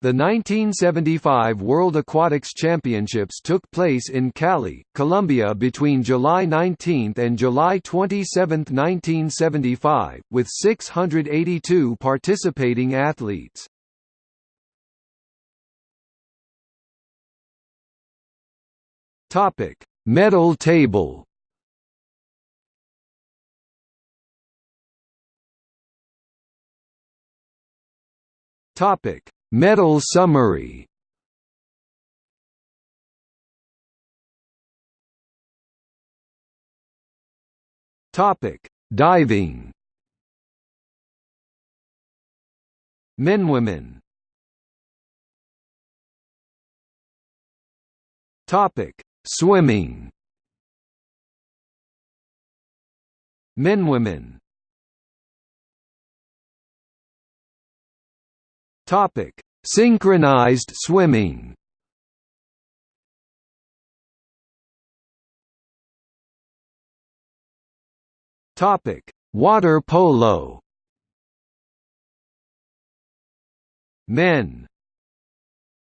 The 1975 World Aquatics Championships took place in Cali, Colombia between July 19 and July 27, 1975, with 682 participating athletes. Topic: Medal table. Topic: Medal summary Topic: Diving. Men women. Topic: Swimming. Men women. Topic: Synchronized swimming. Topic: Water polo. Men